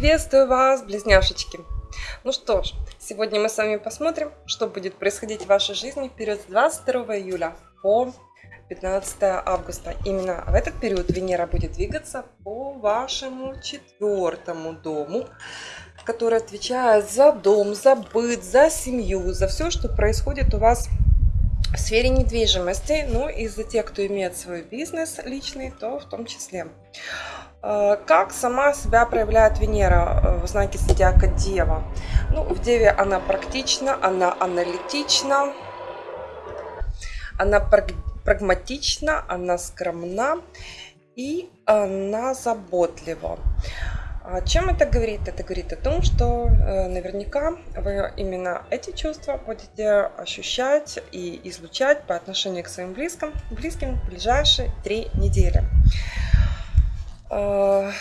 Приветствую вас, близняшечки! Ну что ж, сегодня мы с вами посмотрим, что будет происходить в вашей жизни в период с 22 июля по 15 августа. Именно в этот период Венера будет двигаться по вашему четвертому дому, который отвечает за дом, за быт, за семью, за все, что происходит у вас в сфере недвижимости, ну и за тех, кто имеет свой бизнес личный, то в том числе. Э, как сама себя проявляет Венера э, в знаке зодиака Дева? Ну, в Деве она практична, она аналитична, она прагматична, она скромна и она заботлива. О чем это говорит? Это говорит о том, что э, наверняка вы именно эти чувства будете ощущать и излучать по отношению к своим близким, близким в ближайшие три недели. Э,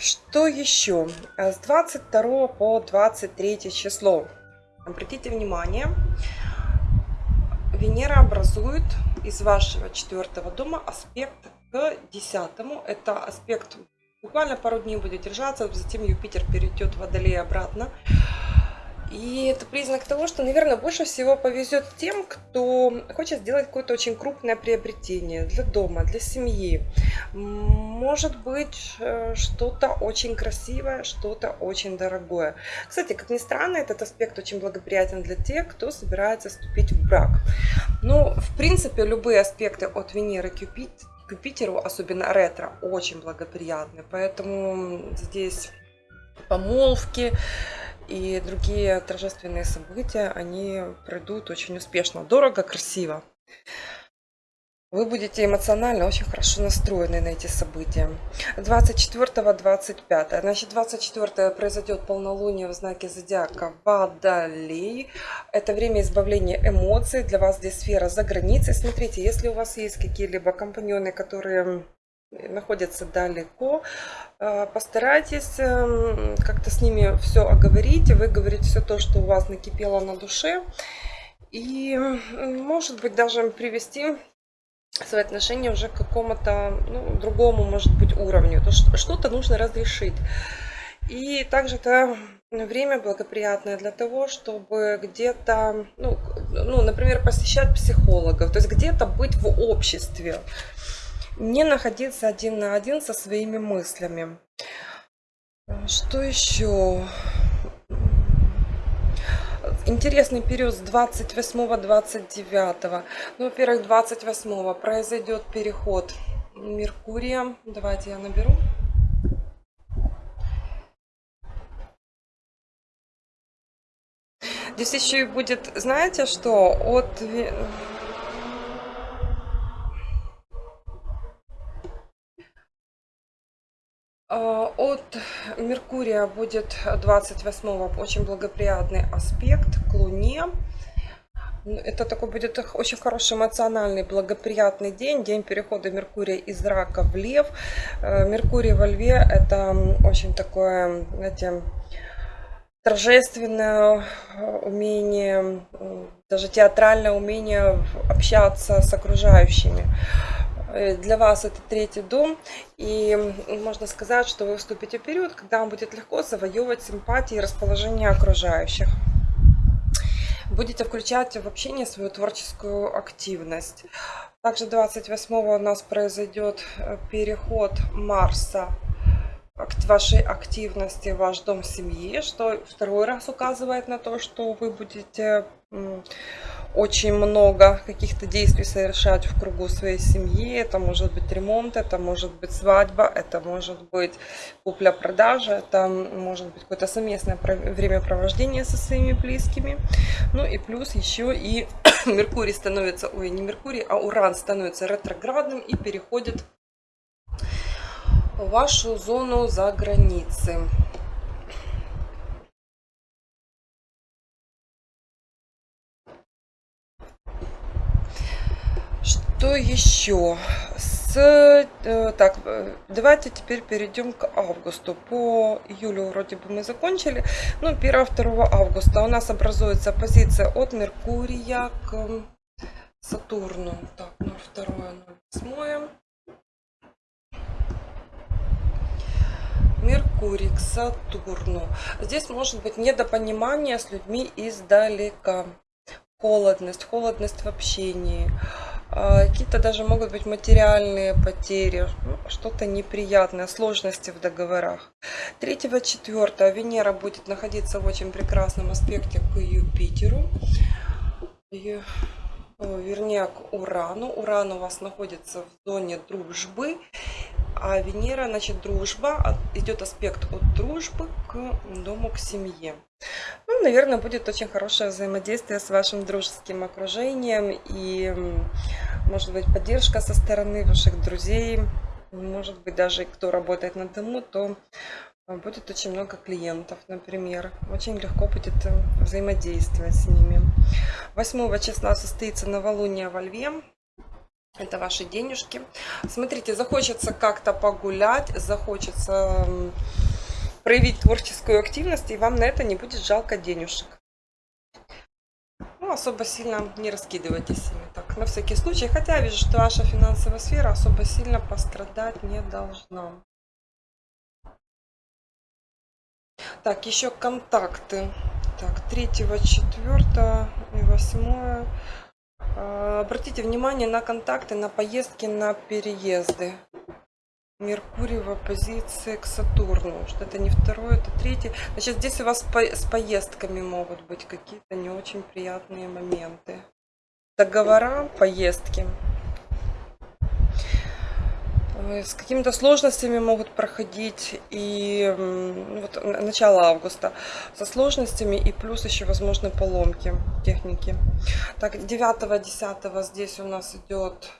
что еще? С 22 по 23 число. Обратите внимание, Венера образует из вашего четвертого дома аспект к десятому. Это аспект буквально пару дней будет держаться, затем Юпитер перейдет в Водолей обратно. И это признак того, что, наверное, больше всего повезет тем, кто хочет сделать какое-то очень крупное приобретение для дома, для семьи. Может быть, э, что-то очень красивое, что-то очень дорогое. Кстати, как ни странно, этот аспект очень благоприятен для тех, кто собирается вступить в брак. Но, в принципе, любые аспекты от Венеры к Юпитеру, особенно ретро, очень благоприятны. Поэтому здесь помолвки, и другие торжественные события, они пройдут очень успешно, дорого, красиво. Вы будете эмоционально очень хорошо настроены на эти события. 24-25. Значит, 24 произойдет полнолуние в знаке зодиака Водолей. Это время избавления эмоций. Для вас здесь сфера за границей. Смотрите, если у вас есть какие-либо компаньоны, которые находятся далеко, э, постарайтесь эм, как-то с ними все оговорить, вы говорите все то, что у вас накипело на душе, и может быть даже привести свои отношения уже к какому-то ну, другому, может быть, уровню. То что-то нужно разрешить. И также это время благоприятное для того, чтобы где-то, ну, ну, например, посещать психологов, то есть где-то быть в обществе не находиться один на один со своими мыслями. Что еще? Интересный период с 28-29. Ну, во-первых, 28 произойдет переход Меркурия. Давайте я наберу. Здесь еще и будет, знаете что, от от Меркурия будет 28 очень благоприятный аспект к Луне. Это такой будет очень хороший эмоциональный, благоприятный день, день перехода Меркурия из рака в лев. Э, Меркурий во льве это очень такое, знаете, торжественное э, умение, даже театральное умение общаться с окружающими. Э, для вас это третий дом, и можно сказать, что вы вступите в период, когда вам будет легко завоевывать симпатии и расположение окружающих. Будете включать в общение свою творческую активность. Также 28 у нас произойдет э, переход Марса вашей активности, ваш дом семьи, что второй раз указывает на то, что вы будете очень много каких-то действий совершать в кругу своей семьи. Это может быть ремонт, это может быть свадьба, это может быть купля-продажа, это может быть какое-то совместное времяпровождение со своими близкими. Ну и плюс еще и Меркурий становится, ой, не Меркурий, а Уран становится ретроградным и переходит в вашу зону за границей. Что еще? С, э, так, э, давайте теперь перейдем к августу. По июлю вроде бы мы закончили. Ну, 1-2 августа у нас образуется позиция от Меркурия к Сатурну. Так, 02, 08. Меркурий к Сатурну. Здесь может быть недопонимание с людьми издалека. Холодность, холодность в общении. Какие-то даже могут быть материальные потери, что-то неприятное, сложности в договорах. 3-4 Венера будет находиться в очень прекрасном аспекте к Юпитеру. И вернее к Урану. Уран у вас находится в зоне дружбы, а Венера, значит, дружба, идет аспект от дружбы к дому, к семье. Ну, наверное, будет очень хорошее взаимодействие с вашим дружеским окружением и, может быть, поддержка со стороны ваших друзей, может быть, даже кто работает на дому, то будет очень много клиентов, например. Очень легко будет э, взаимодействовать с ними. 8 числа состоится новолуние во Льве. Это ваши денежки. Смотрите, захочется как-то погулять, захочется проявить творческую активность, и вам на это не будет жалко денежек. Ну, особо сильно не раскидывайтесь ими так, на всякий случай. Хотя я вижу, что ваша финансовая сфера особо сильно пострадать не должна. Так, еще контакты. Так, 3, 4 и 8. А, обратите внимание на контакты, на поездки, на переезды. Меркурий в оппозиции к Сатурну. Что это не второе, это третье. Значит, здесь у вас с поездками могут быть какие-то не очень приятные моменты. Договора, поездки. Э, с какими-то сложностями могут проходить и вот начало августа со сложностями и плюс еще возможны поломки техники. Так, 9-10 здесь у нас идет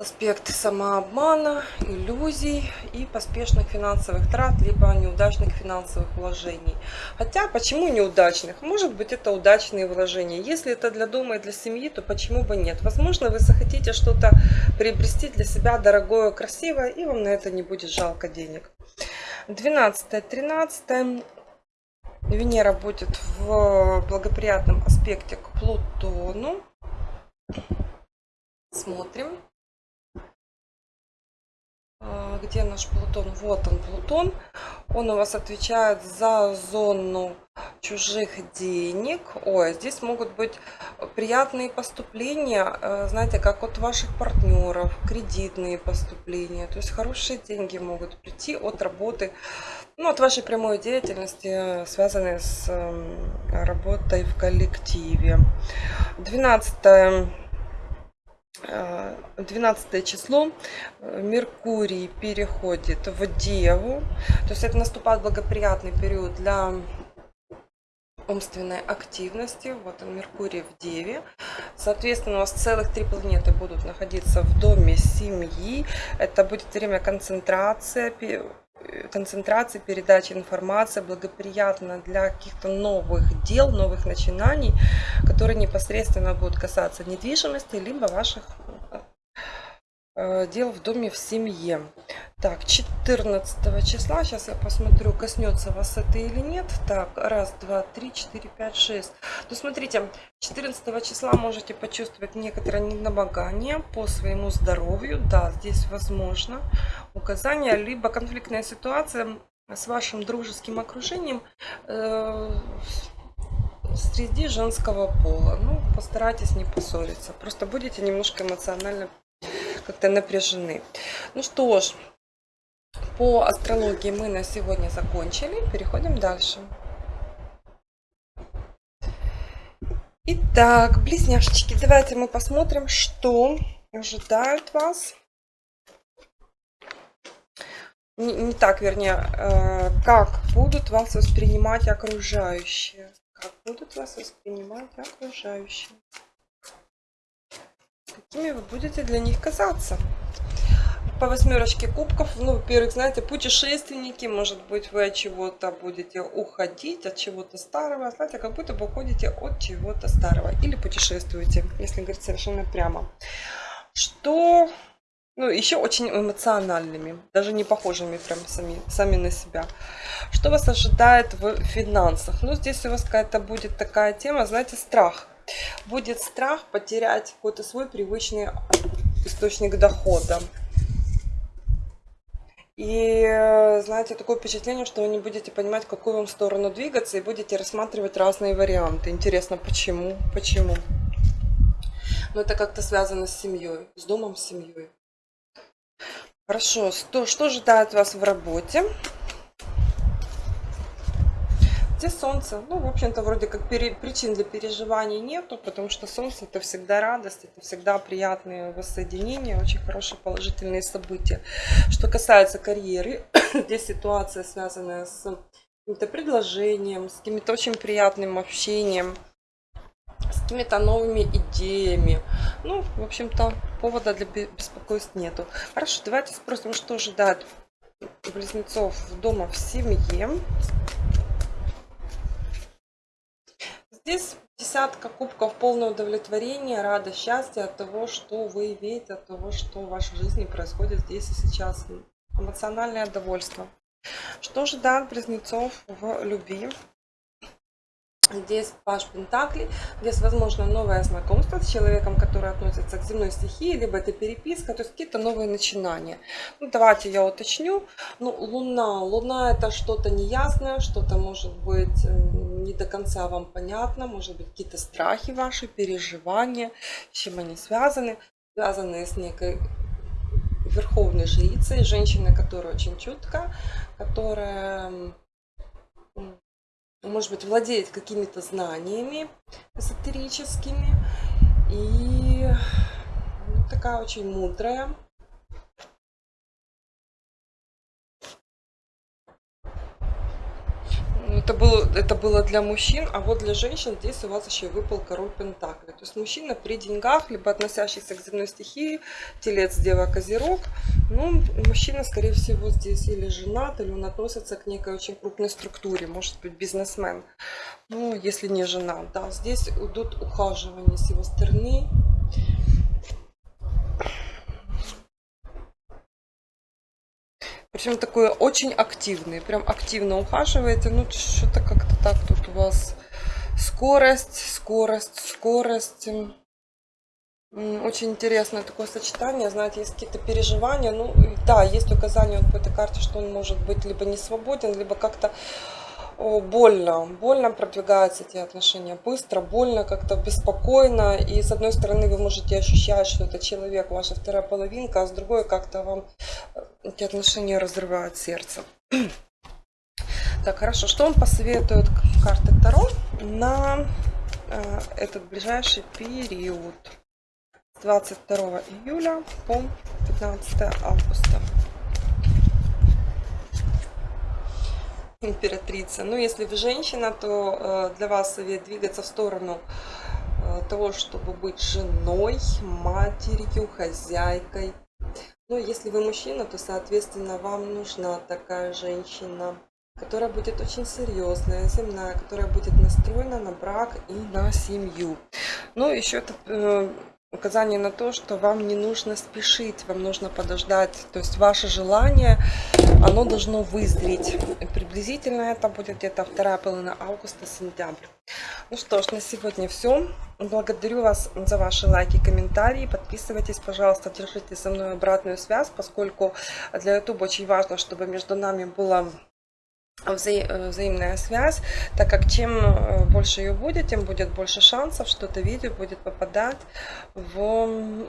аспект самообмана, иллюзий и поспешных финансовых трат, либо неудачных финансовых вложений. Хотя, почему неудачных? Может быть, это удачные вложения. Если это для дома и для семьи, то почему бы нет? Возможно, вы захотите что-то приобрести для себя дорогое, красивое, и вам на это не будет жалко денег. 12-13 Венера будет в благоприятном аспекте к Плутону. Смотрим. А, где наш Плутон? Вот он, Плутон. Он у вас отвечает за зону чужих денег. Ой, здесь могут быть приятные поступления, э, знаете, как от ваших партнеров, кредитные поступления. То есть хорошие деньги могут прийти от работы, ну, от вашей прямой деятельности, связанной с эм, работой в коллективе. 12 12 число э, Меркурий переходит в Деву. То есть это наступает благоприятный период для умственной активности. Вот он, Меркурий в Деве. Соответственно, у вас целых три планеты будут находиться в доме семьи. Это будет время концентрации, концентрации, передачи информации, благоприятно для каких-то новых дел, новых начинаний, которые непосредственно будут касаться недвижимости, либо ваших Э, дел в доме в семье. Так, 14 числа, сейчас я посмотрю, коснется вас это или нет. Так, раз, два, три, четыре, пять, шесть. Ну, смотрите, 14 числа можете почувствовать некоторое недомогание по своему здоровью. Да, здесь возможно указание, либо конфликтная ситуация с вашим дружеским окружением э, среди женского пола. Ну, постарайтесь не поссориться. Просто будете немножко эмоционально как-то напряжены. Ну что ж, по астрологии мы на сегодня закончили. Переходим дальше. Итак, близняшечки, давайте мы посмотрим, что ожидает вас. Не, не так, вернее, э, как будут вас воспринимать окружающие. Как будут вас воспринимать окружающие какими вы будете для них казаться. По восьмерочке кубков, ну, во-первых, знаете, путешественники, может быть, вы от чего-то будете уходить, от чего-то старого, знаете, как будто бы уходите от чего-то старого или путешествуете, если говорить совершенно прямо. Что, ну, еще очень эмоциональными, даже не похожими прям сами, сами на себя. Что вас ожидает в финансах? Ну, здесь у вас какая-то будет такая тема, знаете, страх будет страх потерять какой-то свой привычный источник дохода. И, э, знаете, такое впечатление, что вы не будете понимать, в какую вам сторону двигаться, и будете рассматривать разные варианты. Интересно, почему? Почему? Но это как-то связано с семьей, с домом, с семьей. Хорошо, что, что ожидает вас в работе? Где солнце? Ну, в общем-то, вроде как причин для переживаний нету, потому что солнце это всегда радость, это всегда приятные воссоединения, очень хорошие положительные события. Что касается карьеры, здесь ситуация связанная с каким-то предложением, с каким-то очень приятным общением, с какими-то новыми идеями. Ну, в общем-то, повода для беспокойств нету. Хорошо, давайте спросим, что ожидает близнецов дома в семье. Здесь десятка кубков, полное удовлетворение, радость, счастье от того, что вы имеете, от того, что в вашей жизни происходит здесь и сейчас. Эмоциональное довольство. Что ожидает близнецов в любви? Здесь Паш Пентакли, здесь возможно новое знакомство с человеком, который относится к земной стихии, либо это переписка, то есть какие-то новые начинания. Ну, давайте я уточню. Ну, Луна. Луна это что-то неясное, что-то может быть не до конца вам понятно, может быть какие-то страхи ваши, переживания, с чем они связаны. Связаны с некой верховной жрицей, женщиной, которая очень чутка, которая может быть, владеет какими-то знаниями эзотерическими и ну, такая очень мудрая. Это было, это было для мужчин, а вот для женщин здесь у вас еще выпал король Пентакли. То есть мужчина при деньгах, либо относящийся к земной стихии, телец, дева, козерог. Ну, мужчина, скорее всего, здесь или женат, или он относится к некой очень крупной структуре, может быть, бизнесмен. Ну, если не жена, да. Здесь идут ухаживания с его стороны. Причем такой очень активный, прям активно ухаживаете. Ну, что-то как-то так тут у вас скорость, скорость, скорость. Очень интересное такое сочетание, знаете, есть какие-то переживания. Ну, да, есть указание по этой карте, что он может быть либо не свободен, либо как-то больно, больно продвигаются эти отношения, быстро, больно, как-то беспокойно. И с одной стороны вы можете ощущать, что это человек, ваша вторая половинка, а с другой как-то вам э, эти отношения разрывают сердце. Так, хорошо, что он посоветует карты Таро на э, этот ближайший период? С 22 июля по 15 августа. Императрица. Ну, если вы женщина, то э, для вас совет двигаться в сторону э, того, чтобы быть женой, матерью, хозяйкой. Ну, если вы мужчина, то, соответственно, вам нужна такая женщина, которая будет очень серьезная, земная, которая будет настроена на брак и на семью. Ну, еще это э, указание на то, что вам не нужно спешить, вам нужно подождать. То есть ваше желание, оно должно вызреть. Приблизительно это будет где-то вторая половина августа-сентябрь. Ну что ж, на сегодня все. Благодарю вас за ваши лайки, комментарии. Подписывайтесь, пожалуйста, держите со мной обратную связь, поскольку для YouTube очень важно, чтобы между нами было вза взаимная связь, так как чем э, больше ее будет, тем будет больше шансов, что это видео будет попадать в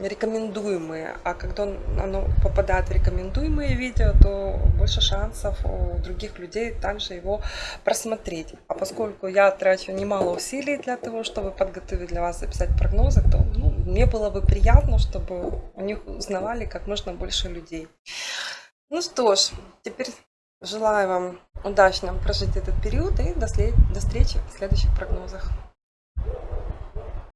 рекомендуемые. А когда оно попадает в рекомендуемые видео, то больше шансов у других людей также его просмотреть. А поскольку я трачу немало усилий для того, чтобы подготовить для вас, записать прогнозы, то ну, мне было бы приятно, чтобы у них узнавали как можно больше людей. Ну что ж, теперь Желаю вам удачно прожить этот период и до встречи в следующих прогнозах.